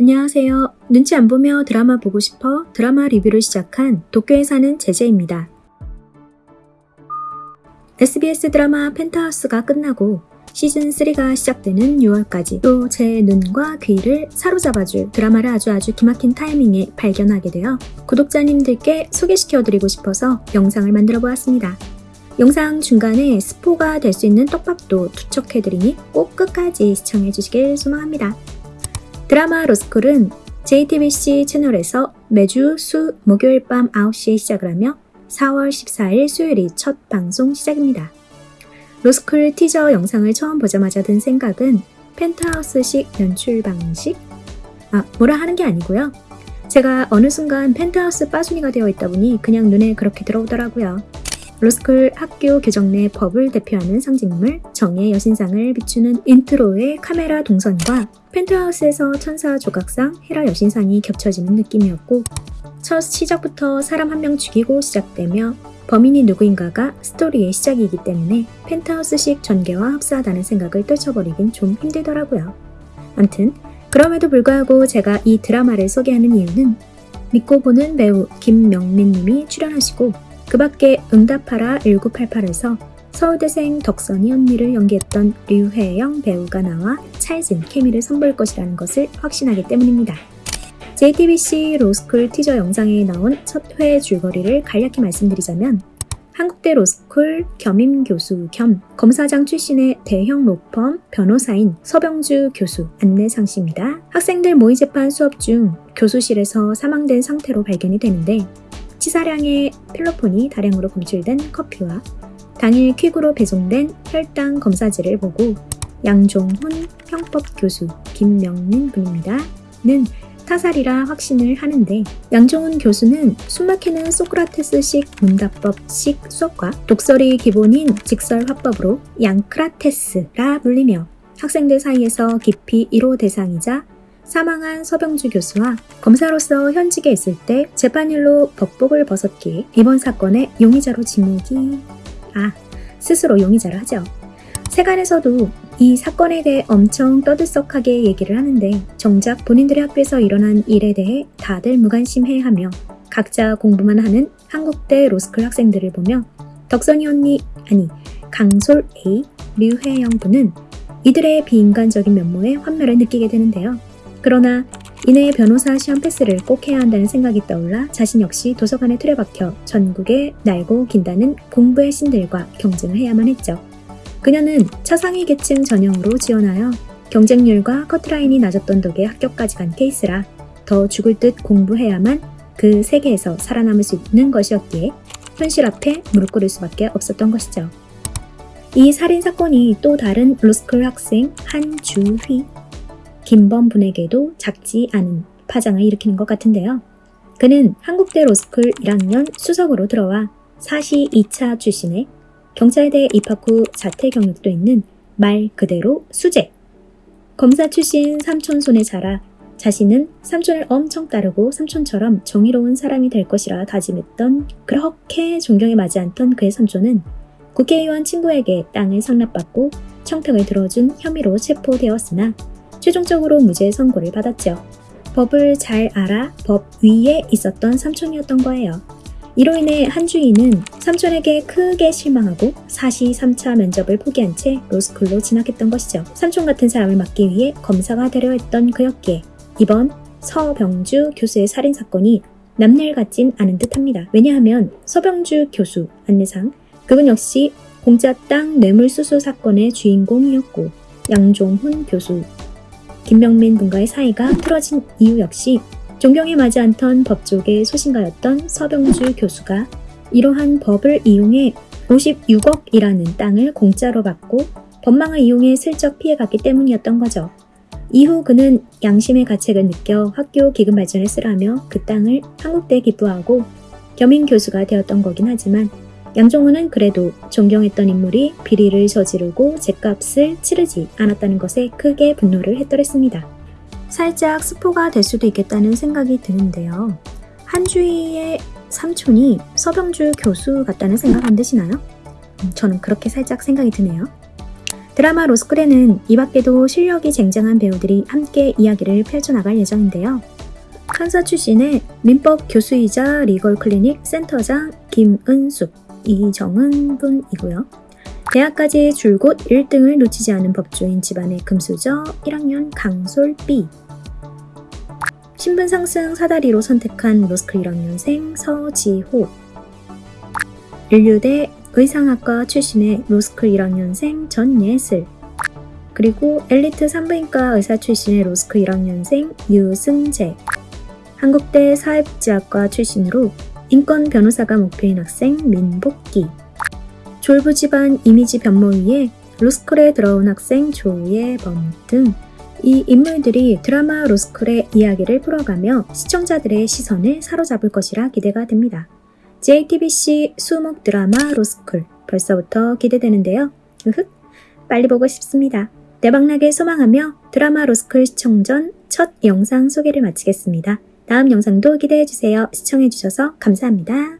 안녕하세요. 눈치 안 보며 드라마 보고 싶어 드라마 리뷰를 시작한 도쿄에 사는 제재입니다. SBS 드라마 펜트하우스가 끝나고 시즌3가 시작되는 6월까지 또 제 눈과 귀를 사로잡아줄 드라마를 아주 아주 기막힌 타이밍에 발견하게 되어 구독자님들께 소개시켜드리고 싶어서 영상을 만들어 보았습니다. 영상 중간에 스포가 될 수 있는 떡밥도 투척해드리니 꼭 끝까지 시청해주시길 소망합니다. 드라마 로스쿨은 JTBC 채널에서 매주 수 목요일 밤 9시에 시작을 하며 4월 14일 수요일이 첫 방송 시작입니다. 로스쿨 티저 영상을 처음 보자마자 든 생각은 펜트하우스식 연출 방식? 아, 뭐라 하는 게 아니고요. 제가 어느 순간 펜트하우스 빠순이가 되어 있다 보니 그냥 눈에 그렇게 들어오더라고요. 로스쿨 학교 교정 내 법을 대표하는 상징물 정의 여신상을 비추는 intro의 카메라 동선과 펜트하우스에서 천사 조각상 헤라 여신상이 겹쳐지는 느낌이었고 첫 시작부터 사람 한 명 죽이고 시작되며 범인이 누구인가가 스토리의 시작이기 때문에 펜트하우스식 전개와 흡사하다는 생각을 떨쳐버리긴 좀 힘들더라고요. 암튼 그럼에도 불구하고 제가 이 드라마를 소개하는 이유는 믿고 보는 배우 김명민 님이 출연하시고 그 밖에 응답하라 1988에서 서울대생 덕선이 언니를 연기했던 류혜영 배우가 나와 찰진 케미를 선보일 것이라는 것을 확신하기 때문입니다. JTBC 로스쿨 티저 영상에 나온 첫 회 줄거리를 간략히 말씀드리자면 한국대 로스쿨 겸임 교수 겸 검사장 출신의 대형 로펌 변호사인 서병주 교수 안내상 씨입니다. 학생들 모의 재판 수업 중 교수실에서 사망된 상태로 발견이 되는데 치사량의 필로폰이 다량으로 검출된 커피와 당일 퀵으로 배송된 혈당 검사지를 보고 양종훈 형법 교수 김명민 분입니다. 는 타살이라 확신을 하는데 양종훈 교수는 숨막히는 소크라테스식 문답법식 수업과 독설이 기본인 직설 화법으로 양크라테스라 불리며 학생들 사이에서 깊이 1호 대상이자 사망한 서병주 교수와 검사로서 현직에 있을 때 재판일로 법복을 벗었기에 이번 사건의 용의자로 지목이 아 스스로 용의자를 하죠. 세간에서도 이 사건에 대해 엄청 떠들썩하게 얘기를 하는데 정작 본인들의 학교에서 일어난 일에 대해 다들 무관심해하며 각자 공부만 하는 한국대 로스쿨 학생들을 보며 덕선이 언니 아니 강솔 A 류혜영 분은 이들의 비인간적인 면모에 환멸을 느끼게 되는데요. 그러나 이내 변호사 시험 패스를 꼭 해야 한다는 생각이 떠올라 자신 역시 도서관에 틀에 박혀 전국에 날고 긴다는 공부의 신들과 경쟁을 해야만 했죠. 그녀는 차상위 계층 전형으로 지원하여 경쟁률과 커트라인이 낮았던 덕에 합격까지 간 케이스라 더 죽을 듯 공부해야만 그 세계에서 살아남을 수 있는 것이었기에 현실 앞에 무릎 꿇을 수밖에 없었던 것이죠. 이 살인 사건이 또 다른 로스쿨 학생 한준휘 김범 분에게도 작지 않은 파장을 일으키는 것 같은데요. 그는 한국대 로스쿨 1학년 수석으로 들어와 사시 2차 출신의 경찰대 입학 후 자퇴 경력도 있는 말 그대로 수재. 검사 출신 삼촌 손에 자라 자신은 삼촌을 엄청 따르고 삼촌처럼 정의로운 사람이 될 것이라 다짐했던 그렇게 존경에 맞지 않던 그의 삼촌은 국회의원 친구에게 땅을 상납받고 청탁을 들어준 혐의로 체포되었으나 최종적으로 무죄 선고를 받았죠. 법을 잘 알아 법 위에 있었던 삼촌이었던 거예요. 이로 인해 한주인은 삼촌에게 크게 실망하고 사시 3차 면접을 포기한 채 로스쿨로 진학했던 것이죠. 삼촌 같은 사람을 막기 위해 검사가 되려 했던 그였기에 이번 서병주 교수의 살인사건이 남일 같진 않은 듯합니다. 왜냐하면 서병주 교수 안내상 그분 역시 공짜 땅 뇌물수수 사건의 주인공이었고 양종훈 교수 김명민 분과의 사이가 틀어진 이유 역시 존경에 맞지 않던 법조계 소신가였던 서병주 교수가 이러한 법을 이용해 56억이라는 땅을 공짜로 받고 법망을 이용해 슬쩍 피해갔기 때문이었던 거죠. 이후 그는 양심의 가책을 느껴 학교 기금 발전에 쓰라며 그 땅을 한국대에 기부하고 겸임 교수가 되었던 거긴 하지만 양종훈은 그래도 존경했던 인물이 비리를 저지르고 제값을 치르지 않았다는 것에 크게 분노를 했더랬습니다. 살짝 스포가 될 수도 있겠다는 생각이 드는데요. 한주희의 삼촌이 서병주 교수 같다는 생각 안 드시나요? 음, 저는 그렇게 살짝 생각이 드네요. 드라마 로스쿨에는 이 밖에도 실력이 쟁쟁한 배우들이 함께 이야기를 펼쳐나갈 예정인데요. 판사 출신의 민법 교수이자 리걸 클리닉 센터장 김은숙, 이정은 분이고요. 대학까지 줄곧 1등을 놓치지 않은 법조인 집안의 금수저 1학년 강솔 B. 신분 상승 사다리로 선택한 로스쿨 1학년생 서지호. 인류대 의상학과 출신의 로스쿨 1학년생 전예슬. 그리고 엘리트 산부인과 의사 출신의 로스쿨 1학년생 유승재. 한국대 사회복지학과 출신으로 인권 변호사가 목표인 학생 민복기. 졸부 집안 이미지 변모 위해 로스쿨에 들어온 학생 조예범 등 이 인물들이 드라마 로스쿨의 이야기를 풀어가며 시청자들의 시선을 사로잡을 것이라 기대가 됩니다. JTBC 수목 드라마 로스쿨 벌써부터 기대되는데요. 으흑 빨리 보고 싶습니다. 대박나게 소망하며 드라마 로스쿨 시청 전 첫 영상 소개를 마치겠습니다. 다음 영상도 기대해주세요. 시청해주셔서 감사합니다.